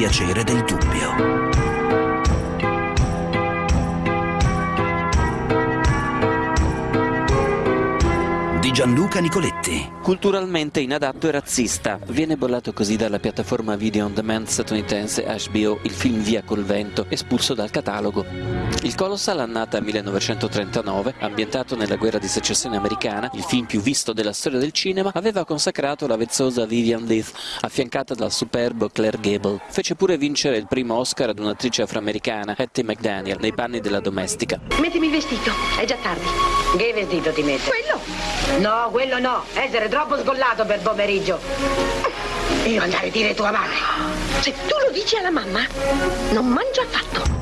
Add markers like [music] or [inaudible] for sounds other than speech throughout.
piacere del dubbio. di Gianluca Nicoletti. Culturalmente inadatto e razzista, viene bollato così dalla piattaforma video on demand statunitense HBO il film Via col vento, espulso dal catalogo. Il Colossal, annata 1939, ambientato nella guerra di secessione americana, il film più visto della storia del cinema, aveva consacrato la vezzosa Vivian Leith, affiancata dal superbo Claire Gable. Fece pure vincere il primo Oscar ad un'attrice afroamericana, Hattie McDaniel, nei panni della domestica. Mettimi il vestito, è già tardi. Che vestito ti metti? Quello! No, quello no. Essere troppo sgollato per pomeriggio. Io andare a dire tua madre. Se tu lo dici alla mamma, non mangia affatto.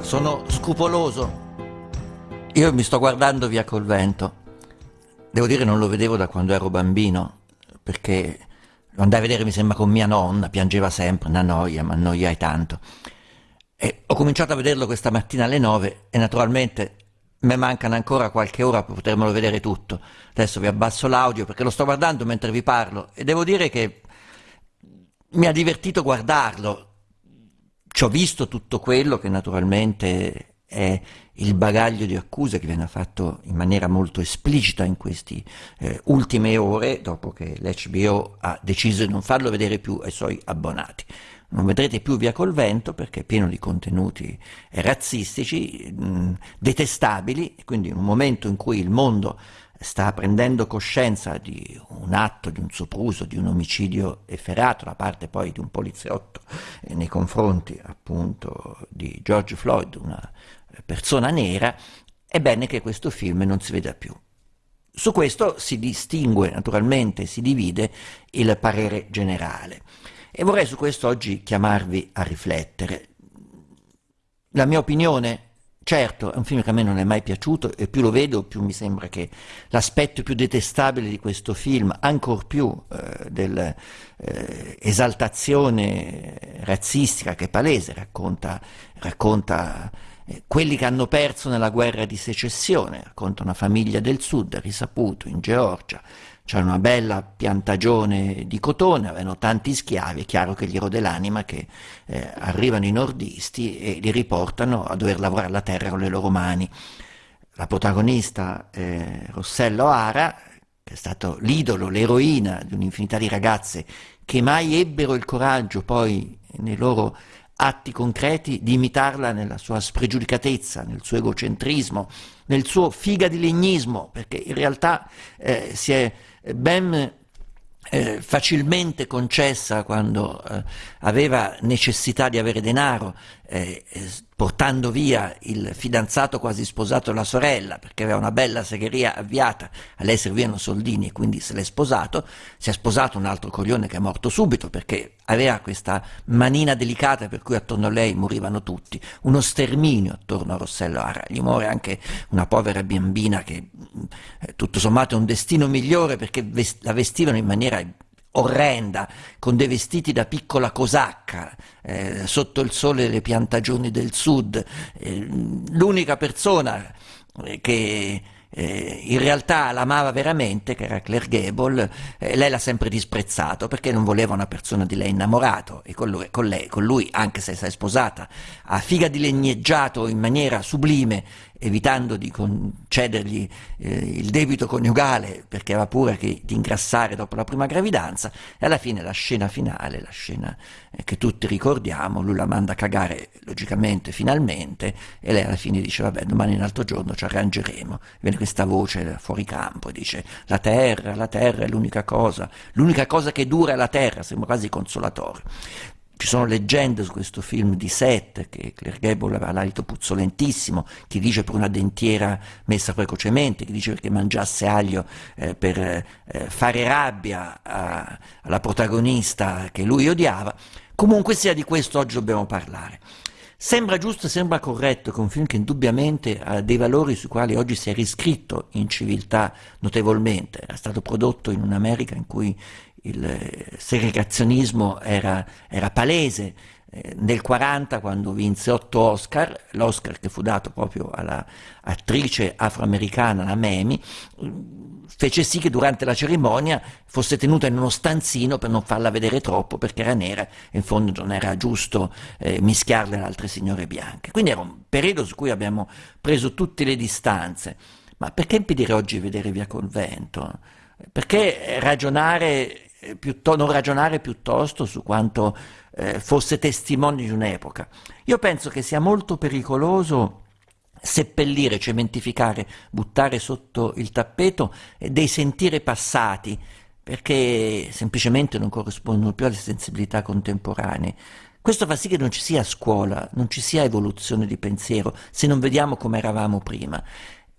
Sono scrupoloso. Io mi sto guardando via col vento. Devo dire non lo vedevo da quando ero bambino, perché lo andai a vedere, mi sembra, con mia nonna, piangeva sempre, una noia, ma annoiai tanto. E ho cominciato a vederlo questa mattina alle nove e naturalmente mi mancano ancora qualche ora per potermelo vedere tutto. Adesso vi abbasso l'audio perché lo sto guardando mentre vi parlo e devo dire che mi ha divertito guardarlo. Ci ho visto tutto quello che naturalmente è il bagaglio di accuse che viene fatto in maniera molto esplicita in queste eh, ultime ore, dopo che l'HBO ha deciso di non farlo vedere più ai suoi abbonati. Non vedrete più Via col Vento perché è pieno di contenuti razzistici, mh, detestabili, quindi in un momento in cui il mondo sta prendendo coscienza di un atto, di un sopruso, di un omicidio efferato da parte poi di un poliziotto eh, nei confronti appunto di George Floyd, una persona nera, è bene che questo film non si veda più. Su questo si distingue naturalmente, si divide il parere generale e vorrei su questo oggi chiamarvi a riflettere. La mia opinione, certo, è un film che a me non è mai piaciuto e più lo vedo più mi sembra che l'aspetto più detestabile di questo film, ancor più eh, dell'esaltazione eh, razzistica che è palese, racconta, racconta quelli che hanno perso nella guerra di secessione, racconta una famiglia del sud, risaputo, in Georgia, c'era una bella piantagione di cotone, avevano tanti schiavi, è chiaro che gli rode l'anima che eh, arrivano i nordisti e li riportano a dover lavorare la terra con le loro mani. La protagonista eh, Rossello Ara, che è stato l'idolo, l'eroina di un'infinità di ragazze che mai ebbero il coraggio poi nei loro atti concreti di imitarla nella sua spregiudicatezza, nel suo egocentrismo, nel suo figa di legnismo, perché in realtà eh, si è ben eh, facilmente concessa quando eh, aveva necessità di avere denaro, eh, portando via il fidanzato quasi sposato della sorella, perché aveva una bella segheria avviata, a lei servivano soldini e quindi se l'è sposato, si è sposato un altro coglione che è morto subito perché aveva questa manina delicata per cui attorno a lei morivano tutti, uno sterminio attorno a Rossello Ara, gli muore anche una povera bambina che eh, tutto sommato è un destino migliore perché la vestivano in maniera orrenda, con dei vestiti da piccola cosacca, eh, sotto il sole delle piantagioni del sud. Eh, l'unica persona eh, che eh, in realtà l'amava veramente, che era Claire Gable, eh, lei l'ha sempre disprezzato perché non voleva una persona di lei innamorato e con lui, con lei, con lui anche se si è sposata, a figa di legneggiato in maniera sublime evitando di concedergli eh, il debito coniugale perché aveva paura di ingrassare dopo la prima gravidanza e alla fine la scena finale, la scena eh, che tutti ricordiamo, lui la manda a cagare logicamente finalmente e lei alla fine dice vabbè domani un altro giorno ci arrangeremo, viene questa voce fuori campo e dice la terra, la terra è l'unica cosa, l'unica cosa che dura è la terra, sembra quasi consolatorio. Ci sono leggende su questo film di Seth, che Claire Gable aveva l'alito puzzolentissimo, chi dice per una dentiera messa precocemente, chi dice perché mangiasse aglio eh, per eh, fare rabbia a, alla protagonista che lui odiava. Comunque sia di questo oggi dobbiamo parlare. Sembra giusto, sembra corretto che un film che indubbiamente ha dei valori sui quali oggi si è riscritto in civiltà notevolmente, era stato prodotto in un'America in cui il segregazionismo era, era palese, eh, nel 40 quando vinse otto Oscar, l'Oscar che fu dato proprio all'attrice afroamericana, la Memi, fece sì che durante la cerimonia fosse tenuta in uno stanzino per non farla vedere troppo perché era nera e in fondo non era giusto eh, mischiarle ad altre signore bianche. Quindi era un periodo su cui abbiamo preso tutte le distanze. Ma perché impedire oggi di vedere via col vento? Perché ragionare eh, non ragionare piuttosto su quanto eh, fosse testimone di un'epoca. Io penso che sia molto pericoloso seppellire, cementificare, buttare sotto il tappeto dei sentire passati, perché semplicemente non corrispondono più alle sensibilità contemporanee. Questo fa sì che non ci sia scuola, non ci sia evoluzione di pensiero, se non vediamo come eravamo prima.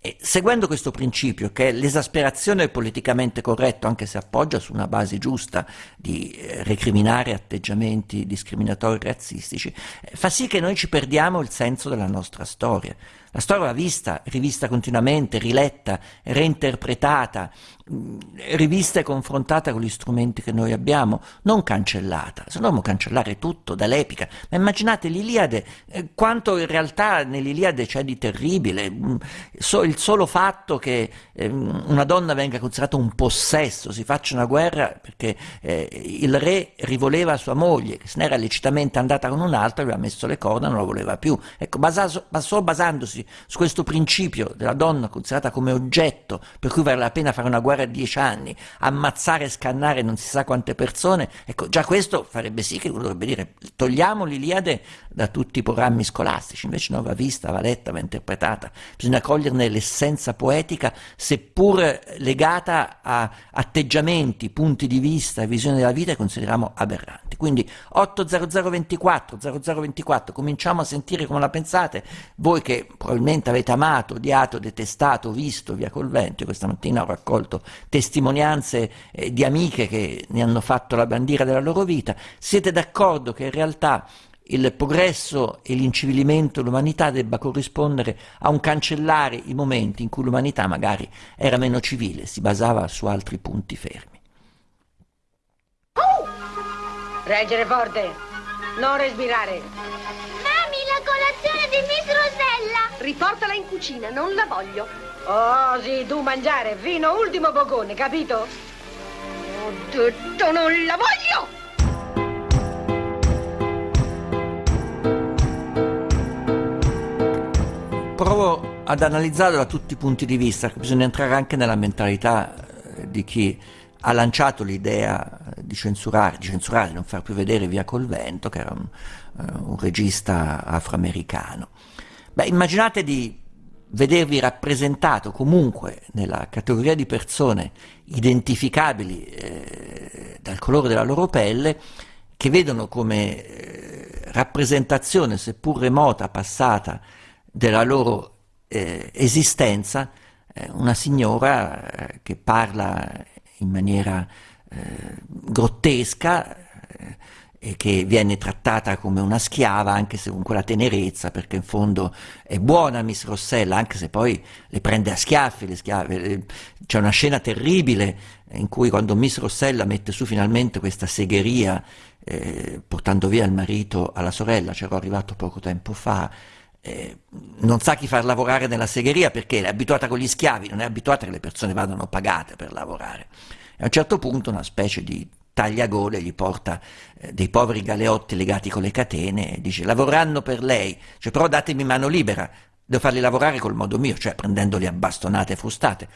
E seguendo questo principio, che è l'esasperazione del politicamente corretto, anche se appoggia su una base giusta di eh, recriminare atteggiamenti discriminatori e razzistici, eh, fa sì che noi ci perdiamo il senso della nostra storia. La storia va vista, rivista continuamente, riletta, reinterpretata, rivista e confrontata con gli strumenti che noi abbiamo, non cancellata. Se dobbiamo cancellare tutto dall'epica, ma immaginate l'Iliade, eh, quanto in realtà nell'Iliade c'è di terribile, mm, il solo fatto che eh, una donna venga considerata un possesso, si faccia una guerra perché eh, il re rivoleva sua moglie, che se n'era lecitamente andata con un altro, aveva messo le corna, non la voleva più. Ecco, basato, solo basandosi su questo principio della donna considerata come oggetto, per cui vale la pena fare una guerra di dieci anni, ammazzare e scannare non si sa quante persone, ecco, già questo farebbe sì che uno dovrebbe dire togliamo l'Iliade da tutti i programmi scolastici, invece no, va vista, va letta, va interpretata, bisogna coglierne l'essenza poetica, seppur legata a atteggiamenti, punti di vista e visione della vita che consideriamo aberranti. Quindi 80024, 0024, cominciamo a sentire come la pensate, voi che probabilmente avete amato, odiato, detestato, visto via col vento, questa mattina ho raccolto testimonianze eh, di amiche che ne hanno fatto la bandiera della loro vita, siete d'accordo che in realtà il progresso e l'incivilimento dell'umanità debba corrispondere a un cancellare i momenti in cui l'umanità magari era meno civile, si basava su altri punti fermi. Oh! Reggere forte, non respirare. Mami, la colazione di Miss Rosella! Riportala in cucina, non la voglio. Oh, sì, tu mangiare, fino ultimo bocone, capito? Ho detto non la voglio! provo ad analizzarlo da tutti i punti di vista, bisogna entrare anche nella mentalità eh, di chi ha lanciato l'idea di censurare, di censurare, non far più vedere Via col vento, che era un, uh, un regista afroamericano. Beh, immaginate di vedervi rappresentato comunque nella categoria di persone identificabili eh, dal colore della loro pelle, che vedono come eh, rappresentazione, seppur remota, passata, della loro eh, esistenza eh, una signora eh, che parla in maniera eh, grottesca che viene trattata come una schiava anche se con quella tenerezza perché in fondo è buona Miss Rossella anche se poi le prende a schiaffi le schiave c'è una scena terribile in cui quando Miss Rossella mette su finalmente questa segheria eh, portando via il marito alla sorella c'ero arrivato poco tempo fa eh, non sa chi far lavorare nella segheria perché è abituata con gli schiavi, non è abituata che le persone vadano pagate per lavorare. E a un certo punto una specie di tagliagole gli porta eh, dei poveri galeotti legati con le catene e dice lavoreranno per lei, cioè, però datemi mano libera, devo farli lavorare col modo mio, cioè prendendoli a bastonate e frustate.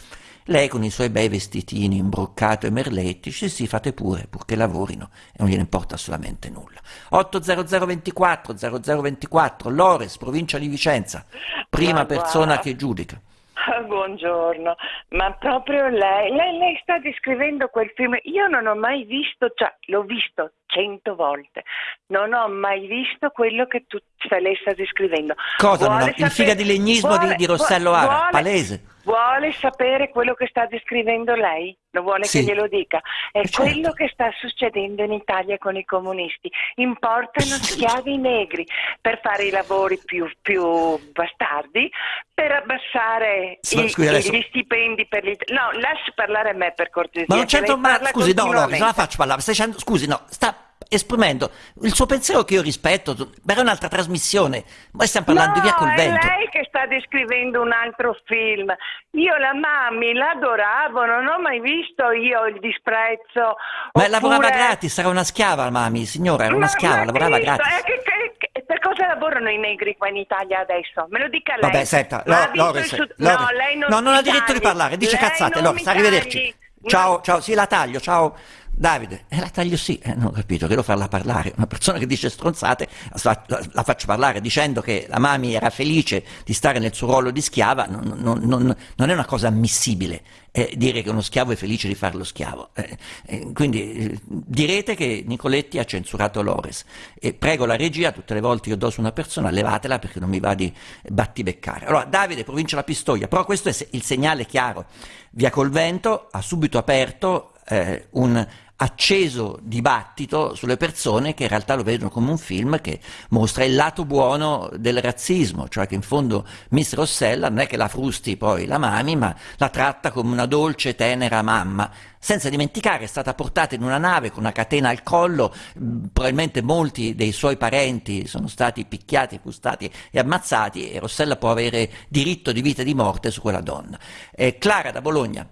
Lei con i suoi bei vestitini imbroccato e merletti, dice sì, fate pure, purché lavorino e non gliene importa assolutamente nulla. 80024 0024 Lores, provincia di Vicenza, prima persona che giudica. [laughs] Buongiorno, ma proprio lei, lei, lei, sta descrivendo quel film, io non ho mai visto, cioè l'ho visto cento volte, non ho mai visto quello che tu, lei sta descrivendo. Cosa? Vuole il figa di legnismo vuole, di, di, Rossello Ara, palese. Vuole sapere quello che sta descrivendo lei? Lo vuole sì. che glielo dica? È certo. quello che sta succedendo in Italia con i comunisti. Importano schiavi negri per fare i lavori più, più bastardi, per abbassare i, scusi, adesso... gli stipendi per gli... No, lasci parlare a me per cortesia. Ma non c'entro... Ma scusi, no, no, non la faccio parlare. Stai dicendo... Scusi, no, sta esprimendo il suo pensiero che io rispetto, ma è un'altra trasmissione. Ma stiamo parlando no, di via col vento. È lei che sta descrivendo un altro film. Io la Mami l'adoravo, non ho mai visto io il disprezzo. Ma oppure... lavorava gratis, era una schiava la Mami, signora, era una Ma- schiava, ma lavorava Cristo, gratis. eh, che- che- che- per cosa lavorano i negri qua in Italia adesso? Me lo dica lei. Vabbè, senta, Lo- Loris, Sud- Loris- No, lei non no, non ha diritto di parlare, dice Lei cazzate. Loris, arrivederci. tagli. Ciao, ciao, sì, la taglio, ciao. Davide, eh, la taglio sì, eh, non ho capito, che devo farla parlare. Una persona che dice stronzate la, la- faccio parlare dicendo che la Mami era felice di stare nel suo ruolo di schiava, non, non- non- non è una cosa ammissibile eh, dire che uno schiavo è felice di fare lo schiavo. Eh, eh, quindi eh, direte che Nicoletti ha censurato Lores e prego la regia, tutte le volte io do su una persona, levatela perché non mi va di battibeccare. Allora, Davide, provincia La Pistoia, però questo è il segnale chiaro. Via col vento ha subito aperto un acceso dibattito sulle persone che in realtà lo vedono come un film che mostra il lato buono del razzismo, cioè che in fondo Miss Rossella non è che la frusti poi la mami, ma la tratta come una dolce, tenera mamma, senza dimenticare è stata portata in una nave con una catena al collo, probabilmente molti dei suoi parenti sono stati picchiati, frustati e ammazzati e Rossella può avere diritto di vita e di morte su quella donna. Eh, Clara da Bologna.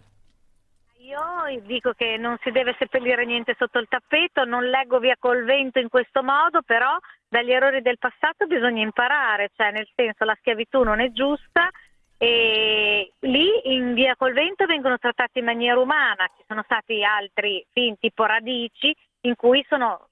Dico che non si deve seppellire niente sotto il tappeto, non leggo via col vento in questo modo, però dagli errori del passato bisogna imparare, cioè nel senso la schiavitù non è giusta e lì in via col vento vengono trattati in maniera umana, ci sono stati altri film tipo Radici in cui sono,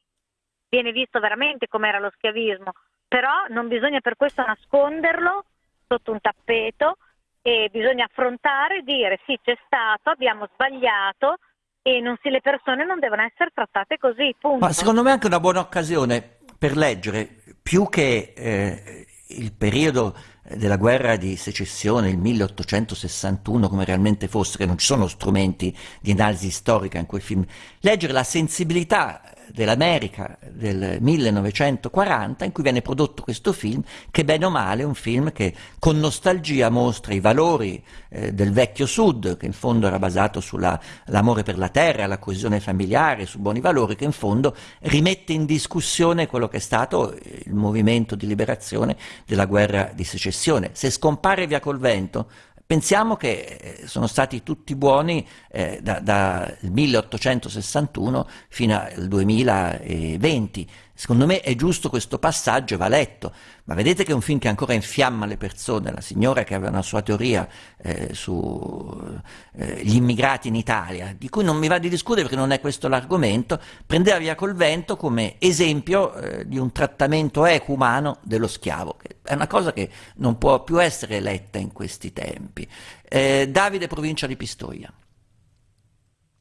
viene visto veramente com'era lo schiavismo, però non bisogna per questo nasconderlo sotto un tappeto e bisogna affrontare e dire sì c'è stato, abbiamo sbagliato e si- le persone non devono essere trattate così, punto. Ma secondo me è anche una buona occasione per leggere, più che eh, il periodo della guerra di secessione, il 1861 come realmente fosse, che non ci sono strumenti di analisi storica in quel film, leggere la sensibilità dell'America del 1940 in cui viene prodotto questo film che bene o male è un film che con nostalgia mostra i valori eh, del vecchio sud che in fondo era basato sull'amore per la terra, la coesione familiare, su buoni valori che in fondo rimette in discussione quello che è stato il movimento di liberazione della guerra di secessione. Se scompare via col vento Pensiamo che eh, sono stati tutti buoni eh, da- dal 1861 fino al 2020. Secondo me è giusto questo passaggio, va letto, ma vedete che è un film che ancora infiamma le persone. La signora che aveva una sua teoria eh, sugli immigrati in Italia, di cui non mi va di discutere perché non è questo l'argomento, prendeva via col vento come esempio eh, di un trattamento equo umano dello schiavo, che è una cosa che non può più essere letta in questi tempi. Eh, Davide, provincia di Pistoia.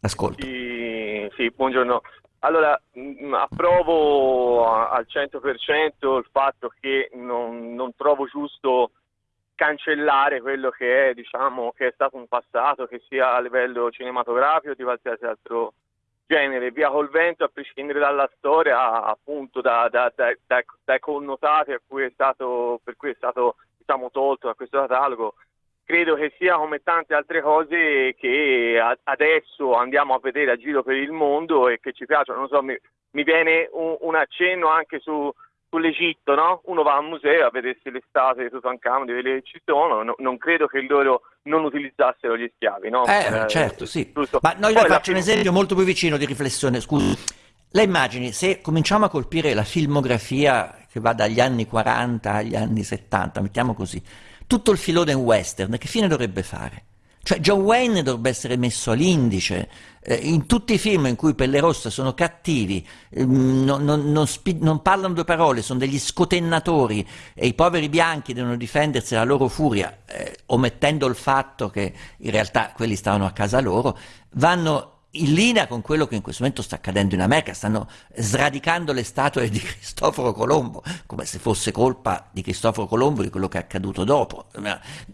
Ascolto. Sì, sì, buongiorno. Allora, mh, approvo al 100% il fatto che non, non trovo giusto cancellare quello che è, diciamo, che è stato un passato, che sia a livello cinematografico o di qualsiasi altro genere. Via col vento, a prescindere dalla storia, appunto, da- da- da- da- dai connotati cui stato, per cui è stato, diciamo, tolto da questo catalogo, credo che sia come tante altre cose che adesso andiamo a vedere a giro per il mondo e che ci piacciono. Non so, mi, mi viene un, un accenno anche su, sull'Egitto, no? Uno va al museo a vedersi le statue di Tutankhamon, di quelle che ci sono, no- non credo che loro non utilizzassero gli schiavi, no? Eh, certo, sì. giusto. Ma noi Poi la faccio un film- esempio molto più vicino di riflessione, scusi. Lei immagini se cominciamo a colpire la filmografia che va dagli anni 40 agli anni 70, mettiamo così, tutto il filone western, che fine dovrebbe fare? Cioè John Wayne dovrebbe essere messo all'indice, eh, in tutti i film in cui Pelle Rossa sono cattivi, ehm, non, non- non non parlano due parole, sono degli scotennatori e i poveri bianchi devono difendersi dalla loro furia, eh, omettendo il fatto che in realtà quelli stavano a casa loro, vanno in linea con quello che in questo momento sta accadendo in America, stanno sradicando le statue di Cristoforo Colombo, come se fosse colpa di Cristoforo Colombo di quello che è accaduto dopo.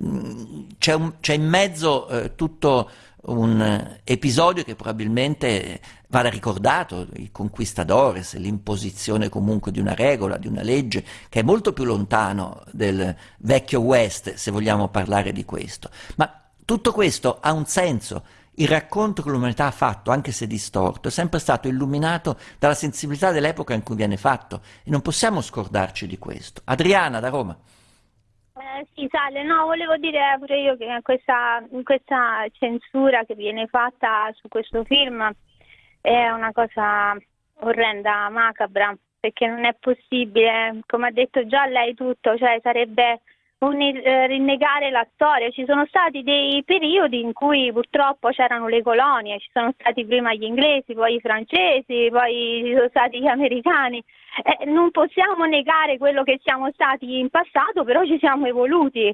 Mm, C'è, un- c'è in mezzo eh, tutto un eh, episodio che probabilmente vada ricordato, i conquistadores, l'imposizione comunque di una regola, di una legge, che è molto più lontano del vecchio West, se vogliamo parlare di questo. Ma tutto questo ha un senso. Il racconto che l'umanità ha fatto, anche se distorto, è sempre stato illuminato dalla sensibilità dell'epoca in cui viene fatto e non possiamo scordarci di questo. Adriana da Roma. Eh, sì, Sale, no, volevo dire pure io che questa, questa censura che viene fatta su questo film è una cosa orrenda, macabra, perché non è possibile, come ha detto già lei tutto, cioè sarebbe un eh, rinnegare la storia. Ci sono stati dei periodi in cui purtroppo c'erano le colonie, ci sono stati prima gli inglesi, poi i francesi, poi ci sono stati gli americani. Eh, non possiamo negare quello che siamo stati in passato, però ci siamo evoluti.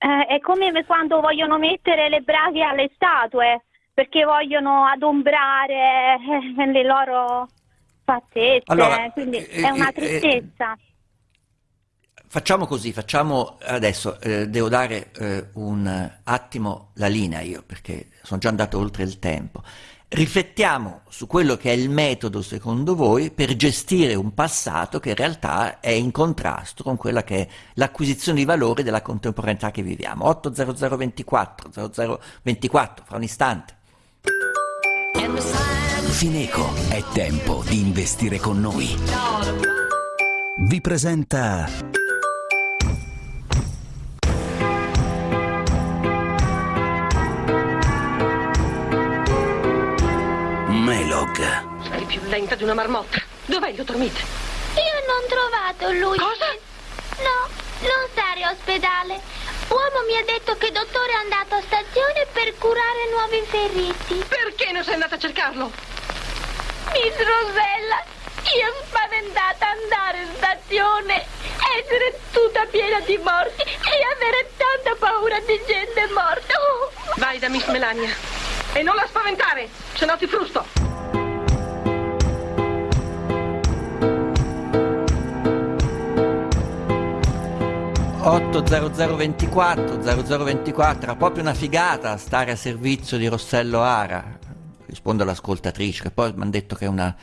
Eh, è come quando vogliono mettere le braghe alle statue perché vogliono adombrare eh, le loro fattezze, allora, quindi eh, è una tristezza. Facciamo così, facciamo adesso, eh, devo dare eh, un attimo la linea io, perché sono già andato oltre il tempo. Riflettiamo su quello che è il metodo, secondo voi, per gestire un passato che in realtà è in contrasto con quella che è l'acquisizione di valore della contemporaneità che viviamo. 80024, 0024, fra un istante. Fineco, è tempo di investire con noi. Vi presenta Lenta di una marmotta. Dov'è il dottor Mead? Io non ho trovato lui. Cosa? No, non stare ospedale. Uomo mi ha detto che il dottore è andato a stazione per curare nuovi feriti. Perché non sei andata a cercarlo? Miss Rosella, io spaventata andare in stazione, essere tutta piena di morti e avere tanta paura di gente morta. Oh. Vai da Miss Melania. E non la spaventare, se no ti frusto. 80024 0024 era proprio una figata stare a servizio di Rossello Ara. Rispondo all'ascoltatrice che poi mi hanno detto che è una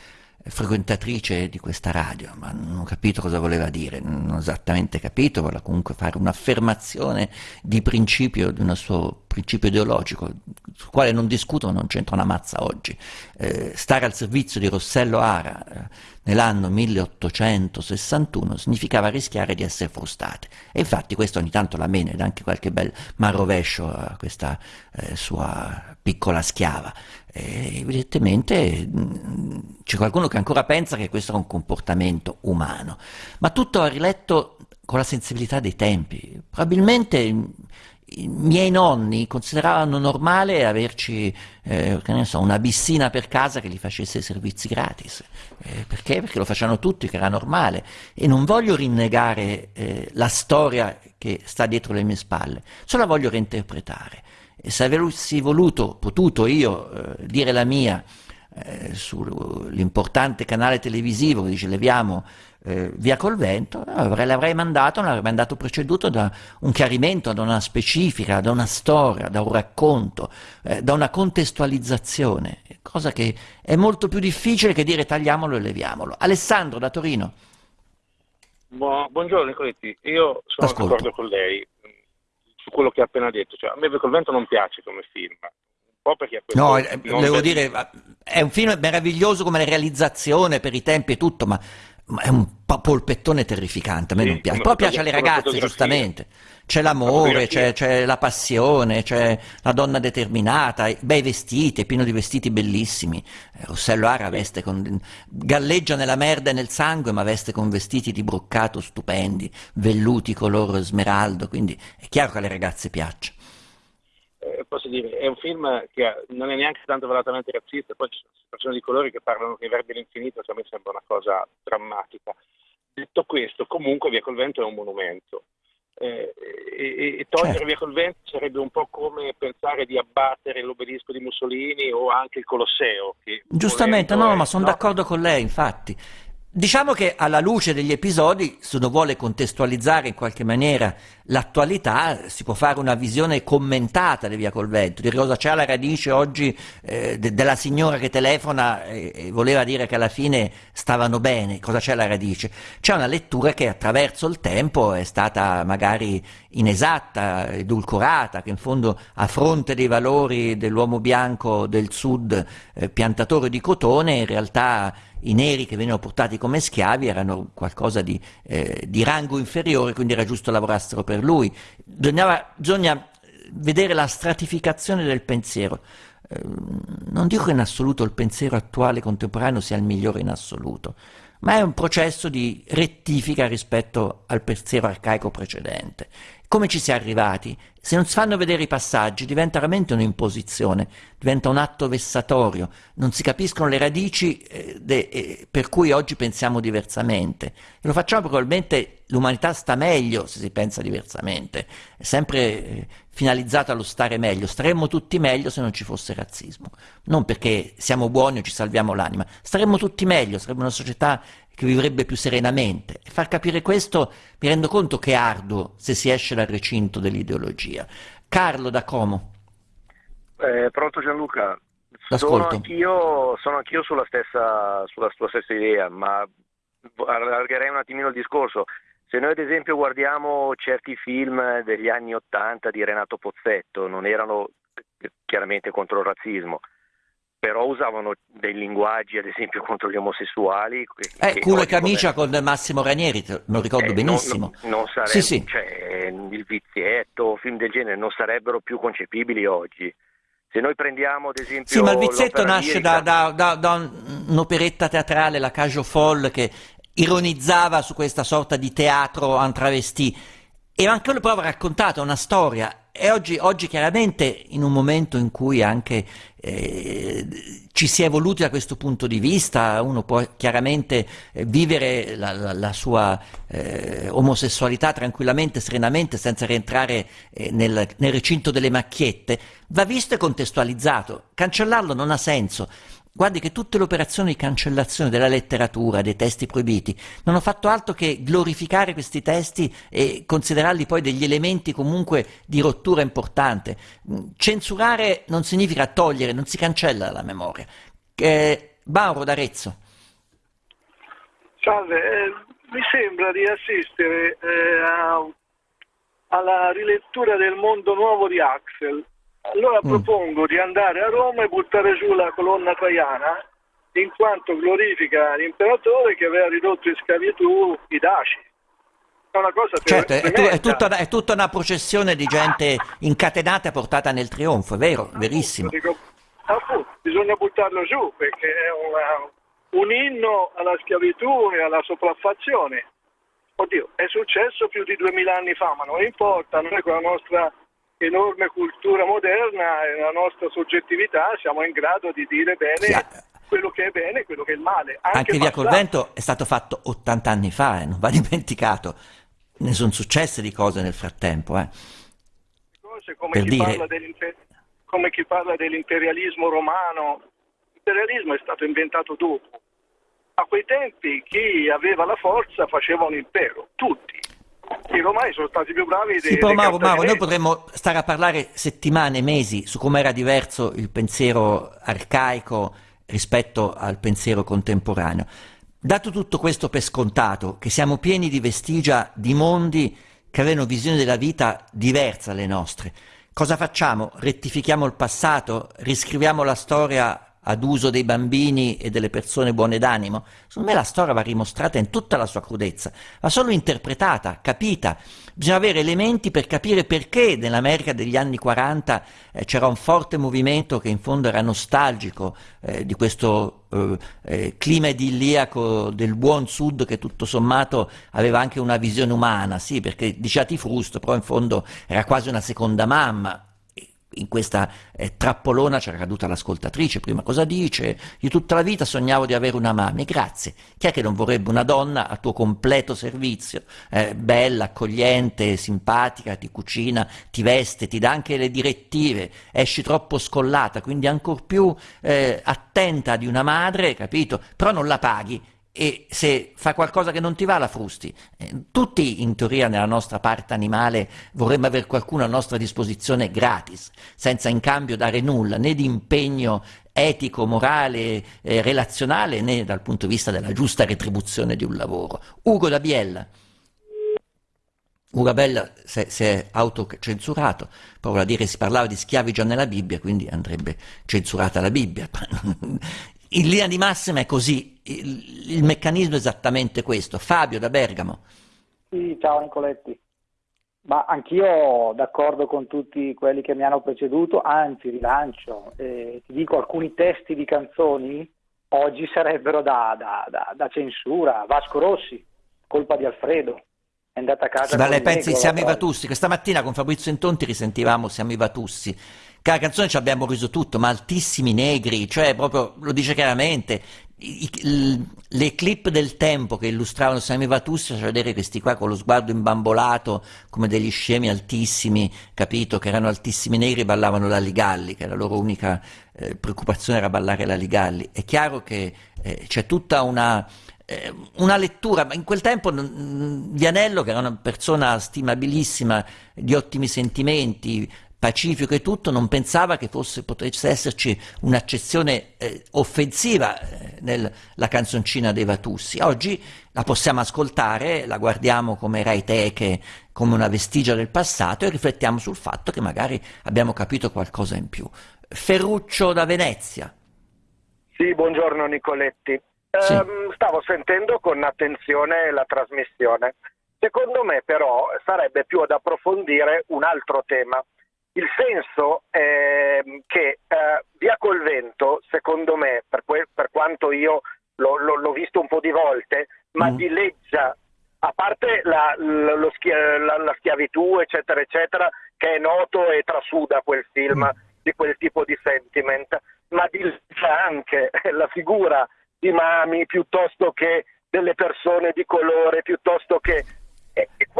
frequentatrice di questa radio, ma non ho capito cosa voleva dire, non ho esattamente capito, voleva comunque fare un'affermazione di principio, di un suo principio ideologico, sul quale non discuto, non c'entra una mazza oggi. Eh, stare al servizio di Rossello Ara eh, nell'anno 1861 significava rischiare di essere frustate. E infatti questo ogni tanto la mena ed anche qualche bel marrovescio a questa eh, sua piccola schiava. E evidentemente c'è qualcuno che ancora pensa che questo è un comportamento umano, ma tutto va riletto con la sensibilità dei tempi. Probabilmente i miei nonni consideravano normale averci eh, so, una bissina per casa che gli facesse servizi gratis. Eh, perché? Perché lo facevano tutti, che era normale. E non voglio rinnegare eh, la storia che sta dietro le mie spalle, solo la voglio reinterpretare. E se avessi voluto, potuto io eh, dire la mia eh, sull'importante canale televisivo che dice leviamo eh, via col vento, avrei, l'avrei mandato, l'avrei mandato preceduto da un chiarimento, da una specifica, da una storia, da un racconto, eh, da una contestualizzazione, cosa che è molto più difficile che dire tagliamolo e leviamolo. Alessandro da Torino. buongiorno Nicoletti, io sono d'accordo con lei mm, su quello che ha appena detto, cioè, a me Via col vento non piace come film, No, eh, devo dire, è un film meraviglioso come realizzazione per i tempi e tutto, ma è un polpettone terrificante, a me sì, non piace. Poi piace alle ragazze, giustamente. C'è l'amore, c'è, c'è, la passione, c'è la donna determinata, bei vestiti, è pieno di vestiti bellissimi. Eh, Rossello Ara veste con, galleggia nella merda e nel sangue, ma veste con vestiti di broccato stupendi, velluti color smeraldo, quindi è chiaro che alle ragazze piaccia. Posso dire, è un film che non è neanche tanto velatamente razzista, poi ci sono persone di colore che parlano che i verbi dell'infinito, cioè a me sembra una cosa drammatica. Detto questo, comunque Via col Vento è un monumento. Eh, e, e, togliere certo. Via col Vento sarebbe un po' come pensare di abbattere l'obelisco di Mussolini o anche il Colosseo. Giustamente, no, è, ma sono no? d'accordo con lei, infatti. Diciamo che alla luce degli episodi, se uno vuole contestualizzare in qualche maniera l'attualità si può fare una visione commentata di Via col Vento, di cosa c'è alla radice oggi eh, de- della signora che telefona e-, e, voleva dire che alla fine stavano bene, cosa c'è alla radice. C'è una lettura che attraverso il tempo è stata magari inesatta, edulcorata, che in fondo a fronte dei valori dell'uomo bianco del sud eh, piantatore di cotone, in realtà i neri che venivano portati come schiavi erano qualcosa di, eh, di rango inferiore, quindi era giusto lavorassero per lui. Bisognava, bisogna vedere la stratificazione del pensiero. Eh, non dico che in assoluto il pensiero attuale contemporaneo sia il migliore in assoluto, ma è un processo di rettifica rispetto al pensiero arcaico precedente. Come ci si è arrivati? Se non si fanno vedere i passaggi diventa veramente un'imposizione, diventa un atto vessatorio, non si capiscono le radici eh, de, eh, per cui oggi pensiamo diversamente. E lo facciamo probabilmente l'umanità sta meglio se si pensa diversamente, è sempre eh, finalizzato allo stare meglio, staremmo tutti meglio se non ci fosse razzismo, non perché siamo buoni o ci salviamo l'anima, staremmo tutti meglio, sarebbe una società che vivrebbe più serenamente. E far capire questo mi rendo conto che è arduo se si esce dal recinto dell'ideologia. Carlo da Como. Eh, pronto Gianluca? Sono anch'io, sono anch'io, sulla, stessa, sulla tua stessa idea, ma allargherei un attimino il discorso. Se noi ad esempio guardiamo certi film degli anni Ottanta di Renato Pozzetto, non erano chiaramente contro il razzismo, però usavano dei linguaggi, ad esempio, contro gli omosessuali. Eh, culo e camicia come... con Massimo Ranieri, lo ricordo eh, benissimo. Non, non, sarebbe, sì, sì. Cioè, il vizietto, film del genere, non sarebbero più concepibili oggi. Se noi prendiamo ad esempio... Sì, ma il vizietto nasce da, da, da, da, un'operetta teatrale, la Cajo Foll, che ironizzava su questa sorta di teatro en travesti. E anche lui prova raccontato una storia e oggi, oggi, chiaramente in un momento in cui anche eh, ci si è evoluti da questo punto di vista, uno può chiaramente eh, vivere la, la, la sua eh, omosessualità tranquillamente, serenamente, senza rientrare eh, nel, nel recinto delle macchiette, va visto e contestualizzato. Cancellarlo non ha senso. Guardi che tutte le operazioni di cancellazione della letteratura, dei testi proibiti, non hanno fatto altro che glorificare questi testi e considerarli poi degli elementi comunque di rottura importante. Censurare non significa togliere, non si cancella dalla memoria. Eh, Mauro d'Arezzo. Salve, eh, mi sembra di assistere eh, a, alla rilettura del mondo nuovo di Axel allora mm. propongo di andare a Roma e buttare giù la colonna traiana in quanto glorifica l'imperatore che aveva ridotto in schiavitù i Daci. È una cosa certo, è, è, tutta, è, tutta, una processione di gente incatenata e portata nel trionfo, è vero, appunto, verissimo. Dico, appunto, bisogna buttarlo giù perché è una, un inno alla schiavitù e alla sopraffazione. Oddio, è successo più di duemila anni fa, ma non importa, noi con la nostra enorme cultura moderna e la nostra soggettività siamo in grado di dire bene sì, quello che è bene e quello che è il male. Anche, anche Via col Vento è stato fatto 80 anni fa, eh, non va [laughs] dimenticato. Ne sono successe di cose nel frattempo. Eh. Cose come, chi dire... come chi parla dell'imperialismo romano. L'imperialismo è stato inventato dopo. A quei tempi chi aveva la forza faceva un impero, tutti i romani sono stati più bravi sì, però Mauro, Mauro, noi potremmo stare a parlare settimane, mesi su come era diverso il pensiero arcaico rispetto al pensiero contemporaneo. Dato tutto questo per scontato, che siamo pieni di vestigia di mondi che avevano visioni della vita diverse dalle nostre, cosa facciamo? Rettifichiamo il passato? Riscriviamo la storia ad uso dei bambini e delle persone buone d'animo. Secondo me la storia va rimostrata in tutta la sua crudezza, va solo interpretata, capita. Bisogna avere elementi per capire perché nell'America degli anni 40 eh, c'era un forte movimento che in fondo era nostalgico eh, di questo eh, eh clima idilliaco del buon sud che tutto sommato aveva anche una visione umana, sì, perché diceva ti frusto, però in fondo era quasi una seconda mamma, in questa eh, trappolona c'era caduta l'ascoltatrice, prima cosa dice? Io tutta la vita sognavo di avere una mamma, grazie. Chi è che non vorrebbe una donna a tuo completo servizio, eh, bella, accogliente, simpatica, ti cucina, ti veste, ti dà anche le direttive, esci troppo scollata, quindi ancor più eh, attenta di una madre, capito? Però non la paghi e se fa qualcosa che non ti va la frusti. Eh, tutti in teoria nella nostra parte animale vorremmo avere qualcuno a nostra disposizione gratis, senza in cambio dare nulla, né di impegno etico, morale, eh, relazionale, né dal punto di vista della giusta retribuzione di un lavoro. Ugo da Biella. Urabella si è autocensurato, provo a dire si parlava di schiavi già nella Bibbia, quindi andrebbe censurata la Bibbia. [laughs] In linea di massima è così, il, il meccanismo è esattamente questo. Fabio da Bergamo. Sì, ciao Nicoletti. Ma anch'io d'accordo con tutti quelli che mi hanno preceduto, anzi rilancio, eh, ti dico alcuni testi di canzoni oggi sarebbero da, da, da, da censura. Vasco Rossi, colpa di Alfredo, è andata a casa. Ma lei pensi siamo i Vatussi? Questa mattina con Fabrizio Intonti risentivamo siamo i Vatussi. Che la canzone ci abbiamo riso tutto, ma altissimi negri, cioè proprio lo dice chiaramente. I, i, le clip del tempo che illustravano Sami Vatussi facevano vedere questi qua con lo sguardo imbambolato come degli scemi altissimi, capito? Che erano altissimi negri e ballavano la Ligalli, che la loro unica eh, preoccupazione era ballare la Ligalli. È chiaro che eh, c'è tutta una eh, una lettura, ma in quel tempo Vianello, che era una persona stimabilissima, di ottimi sentimenti, pacifico e tutto, non pensava che fosse, potesse esserci un'accezione eh, offensiva eh, nella canzoncina dei Vatussi. Oggi la possiamo ascoltare, la guardiamo come Rai Teche, come una vestigia del passato e riflettiamo sul fatto che magari abbiamo capito qualcosa in più. Ferruccio da Venezia. Sì, buongiorno Nicoletti. Sì. Ehm, stavo sentendo con attenzione la trasmissione. Secondo me però sarebbe più ad approfondire un altro tema. Il senso è che eh, Via col vento, secondo me, per, que- per quanto io lo, lo, l'ho visto un po' di volte, ma mm. dileggia, a parte la, la, schia- la, la, schiavitù, eccetera, eccetera, che è noto e trasuda quel film mm. di quel tipo di sentiment, ma dileggia anche [laughs] la figura di mami piuttosto che delle persone di colore, piuttosto che...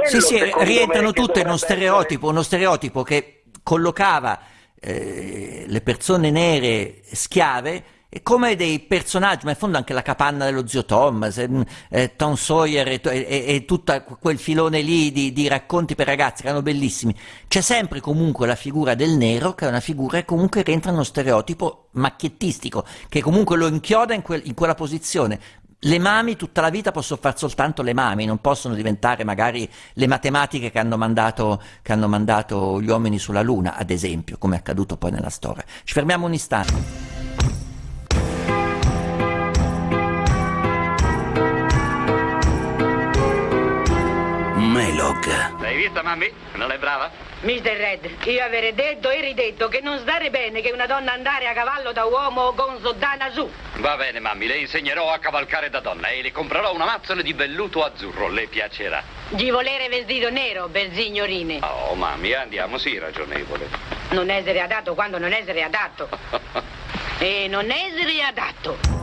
Sì, sì, rientrano tutte in uno stereotipo, essere... uno stereotipo che collocava eh, le persone nere schiave come dei personaggi, ma in fondo anche la capanna dello zio Thomas, eh, Tom Sawyer e, e, e, tutto quel filone lì di, di, racconti per ragazzi che erano bellissimi. C'è sempre comunque la figura del nero, che è una figura che comunque rientra in uno stereotipo macchiettistico, che comunque lo inchioda in, quel, in quella posizione. Le mami tutta la vita possono fare soltanto le mami, non possono diventare magari le matematiche che hanno, mandato, che hanno mandato gli uomini sulla Luna, ad esempio, come è accaduto poi nella storia. Ci fermiamo un istante. Melog. L'hai vista, mammi? Non è brava? Mister Red, io avrei detto e ridetto che non stare bene che una donna andare a cavallo da uomo con soddana su. Va bene, mammi, le insegnerò a cavalcare da donna e le comprerò una mazzola di velluto azzurro, le piacerà. Di volere vestito nero, bel signorine. Oh, mammi, andiamo, sì, ragionevole. Non essere adatto quando non essere adatto. [laughs] e non essere adatto.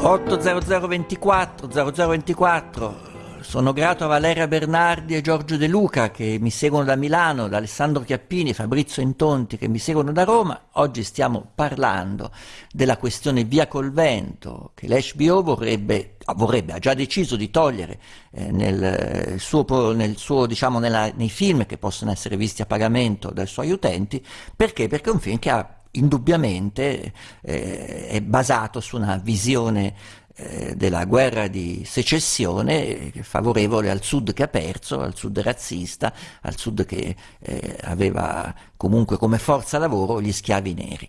80024 0024 sono grato a Valeria Bernardi e Giorgio De Luca che mi seguono da Milano, da Alessandro Chiappini, Fabrizio Intonti che mi seguono da Roma. Oggi stiamo parlando della questione via col vento che l'HBO vorrebbe, vorrebbe ha già deciso di togliere eh, nel suo, nel suo, diciamo, nella, nei film che possono essere visti a pagamento dai suoi utenti. Perché? Perché è un film che ha indubbiamente eh, è basato su una visione eh, della guerra di secessione eh, favorevole al sud che ha perso, al sud razzista, al sud che eh, aveva comunque come forza lavoro gli schiavi neri.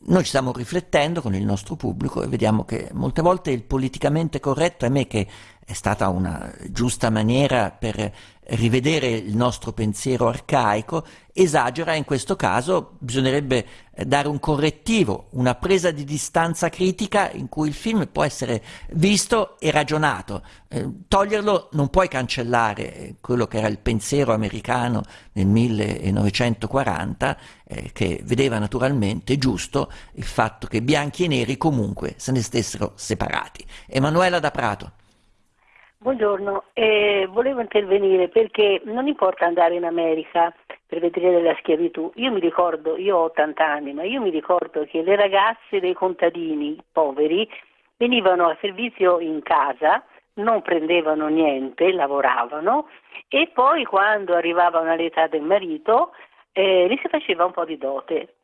Noi ci stiamo riflettendo con il nostro pubblico e vediamo che molte volte il politicamente corretto, a me che è stata una giusta maniera per rivedere il nostro pensiero arcaico, esagera in questo caso, bisognerebbe eh, dare un correttivo, una presa di distanza critica in cui il film può essere visto e ragionato. Eh, toglierlo non puoi cancellare eh, quello che era il pensiero americano nel 1940, eh, che vedeva naturalmente giusto il fatto che bianchi e neri comunque se ne stessero separati. Emanuela da Prato. Buongiorno, eh, volevo intervenire perché non importa andare in America per vedere la schiavitù. Io mi ricordo, io ho 80 anni, ma io mi ricordo che le ragazze dei contadini poveri venivano a servizio in casa, non prendevano niente, lavoravano e poi quando arrivavano all'età del marito eh, gli si faceva un po' di dote.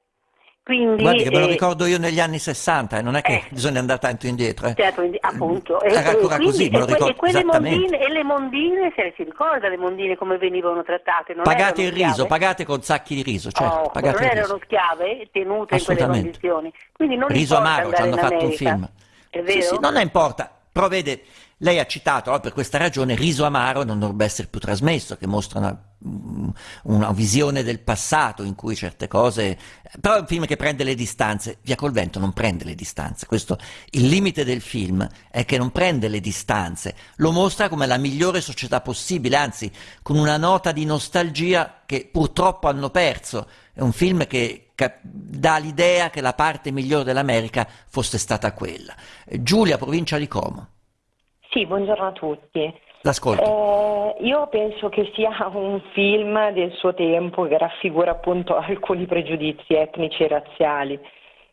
Quindi, Guardi che me lo eh, ricordo io negli anni 60 e non è che bisogna andare tanto indietro. eh. Certo, appunto. Era E- e ancora quindi- così, me lo e ricordo e quelle mondine, e le mondine, se si ricorda le mondine come venivano trattate? Non Pagate il erano riso, schiave? pagate con sacchi di riso, certo, Oh, non il riso. erano schiave tenute in quelle condizioni. Quindi non Riso amaro, ci hanno fatto un America. film. È vero? Sì, sì, non importa, però vede, lei ha citato oh, per questa ragione Riso Amaro non dovrebbe essere più trasmesso, che mostra una, mm, una visione del passato in cui certe cose... Però è un film che prende le distanze, Via col vento non prende le distanze, questo, il limite del film è che non prende le distanze, lo mostra come la migliore società possibile, anzi con una nota di nostalgia che purtroppo hanno perso. È un film che dà l'idea che la parte migliore dell'America fosse stata quella. Giulia, provincia di Como. Sì, buongiorno a tutti. L'ascolto. Eh, io penso che sia un film del suo tempo che raffigura appunto [laughs] alcuni pregiudizi etnici e razziali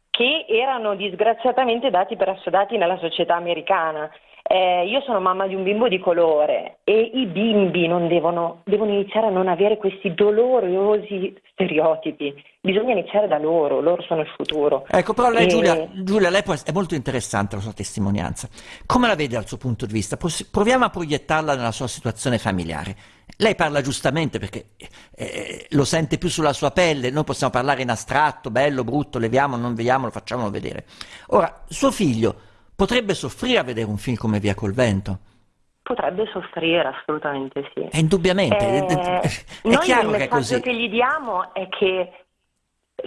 che erano disgraziatamente dati per assodati nella società americana. Eh, io sono mamma di un bimbo di colore e i bimbi non devono, devono iniziare a non avere questi dolorosi stereotipi. Bisogna iniziare da loro, loro sono il futuro. Ecco, però lei, E- Giulia, Giulia, lei può- è molto interessante la sua testimonianza. Come la vede dal suo punto di vista? Proviamo a proiettarla nella sua situazione familiare. Lei parla giustamente perché eh, lo sente più sulla sua pelle, noi possiamo parlare in astratto, bello, brutto, leviamo, non vediamolo, facciamolo vedere. Ora, suo figlio potrebbe soffrire a vedere un film come Via col vento? Potrebbe soffrire, assolutamente sì. Eh, indubbiamente, è, Eh, è noi chiaro il che è messaggio così. che gli diamo è che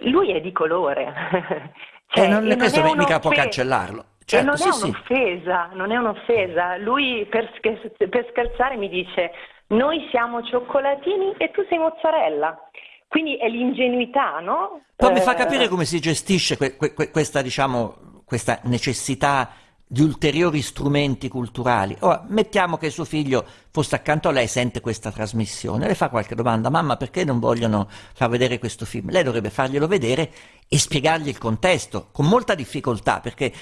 lui è di colore. Eh, Cioè, non, e questo è mica può cancellarlo. e Certo, non sì, è sì. un'offesa, non è un'offesa. Lui per, scher- per scherzare mi dice noi siamo cioccolatini e tu sei mozzarella. Quindi è l'ingenuità, no? Poi mi Eh, fa capire come si gestisce que- que- questa, diciamo, questa necessità di ulteriori strumenti culturali. Ora, mettiamo che suo figlio fosse accanto a lei, sente questa trasmissione, le fa qualche domanda, mamma perché non vogliono far vedere questo film? Lei dovrebbe farglielo vedere e spiegargli il contesto, con molta difficoltà, perché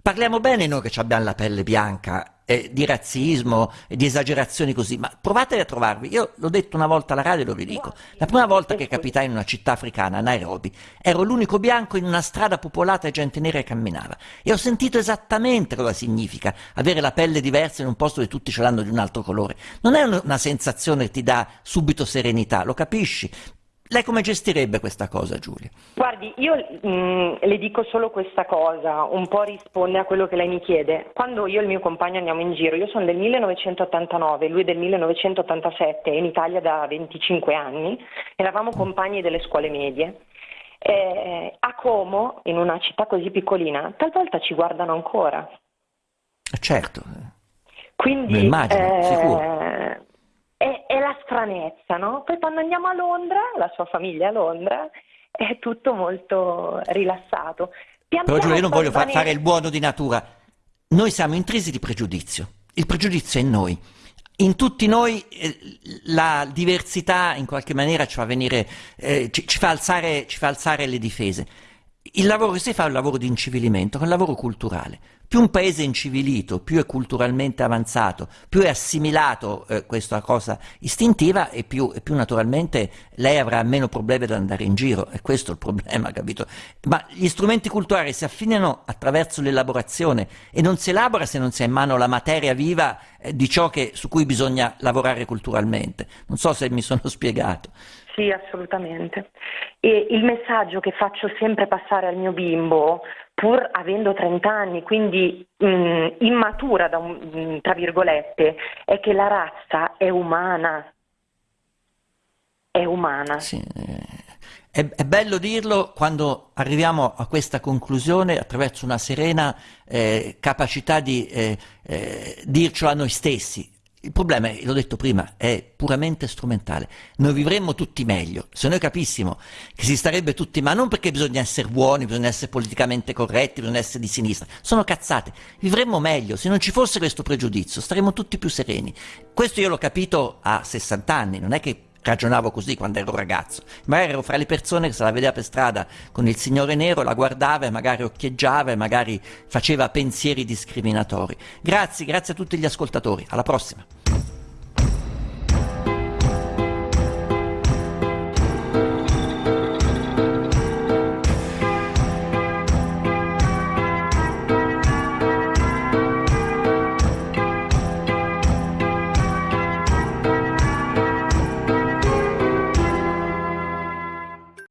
parliamo bene noi che abbiamo la pelle bianca, eh, di razzismo, e di esagerazioni così, ma provate a trovarvi. Io l'ho detto una volta alla radio e lo ridico. La prima volta che capitai in una città africana, Nairobi, ero l'unico bianco in una strada popolata e gente nera camminava. E ho sentito esattamente cosa significa avere la pelle diversa in un posto dove tutti ce l'hanno di un altro colore. Non è un- una sensazione che ti dà subito serenità, lo capisci? Lei come gestirebbe questa cosa, Giulia? Guardi, io mm, le dico solo questa cosa, un po' risponde a quello che lei mi chiede. Quando io e il mio compagno andiamo in giro, io sono del 1989, lui del 1987, è in Italia da 25 anni, eravamo compagni delle scuole medie. Eh, a Como, in una città così piccolina, talvolta ci guardano ancora. Eh, Certo, Quindi immagino, eh, sicuro. Stranezza, no? Poi quando andiamo a Londra, la sua famiglia è a Londra, è tutto molto rilassato. Pian Però Giulia, io non voglio fa- fare il buono di natura. Noi siamo intrisi di pregiudizio. Il pregiudizio è in noi. In tutti noi eh, la diversità in qualche maniera ci fa venire, eh, ci, ci fa alzare, ci fa alzare le difese. Il lavoro che si fa è un lavoro di incivilimento, è un lavoro culturale. Più un paese è incivilito, più è culturalmente avanzato, più è assimilato eh, questa cosa istintiva e più, e più naturalmente lei avrà meno problemi ad andare in giro. E questo è il problema, [laughs] capito? Ma gli strumenti culturali si affinano attraverso l'elaborazione e non si elabora se non si ha in mano la materia viva eh, di ciò che, su cui bisogna lavorare culturalmente. Non so se mi sono [laughs] spiegato. Sì, assolutamente. E il messaggio che faccio sempre passare al mio bimbo, pur avendo 30 anni, quindi mh, immatura, da un- mh, tra virgolette, è che la razza è umana. È umana. È, è bello dirlo quando arriviamo a questa conclusione attraverso una serena eh, capacità di eh, eh, dircelo a noi stessi. Il problema, l'ho detto prima, è puramente strumentale. Noi vivremmo tutti meglio se noi capissimo che si starebbe tutti, ma non perché bisogna essere buoni, bisogna essere politicamente corretti, bisogna essere di sinistra, sono cazzate. Vivremmo meglio se non ci fosse questo pregiudizio, staremmo tutti più sereni. Questo io l'ho capito a 60 anni, non è che ragionavo così quando ero ragazzo. Magari ero fra le persone che se la vedeva per strada con il signore nero, la guardava e magari occhieggiava e magari faceva pensieri discriminatori. Grazie, grazie a tutti gli ascoltatori. Alla prossima.